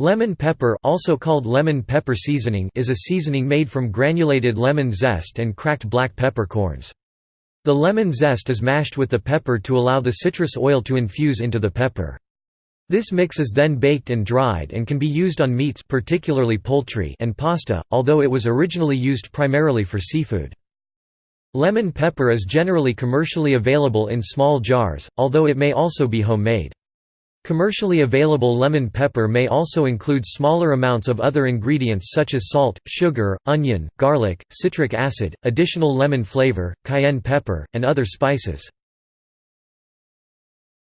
Lemon pepper also called lemon pepper seasoning is a seasoning made from granulated lemon zest and cracked black peppercorns. The lemon zest is mashed with the pepper to allow the citrus oil to infuse into the pepper. This mix is then baked and dried and can be used on meats particularly poultry and pasta, although it was originally used primarily for seafood. Lemon pepper is generally commercially available in small jars, although it may also be homemade. Commercially available lemon pepper may also include smaller amounts of other ingredients such as salt, sugar, onion, garlic, citric acid, additional lemon flavor, cayenne pepper, and other spices.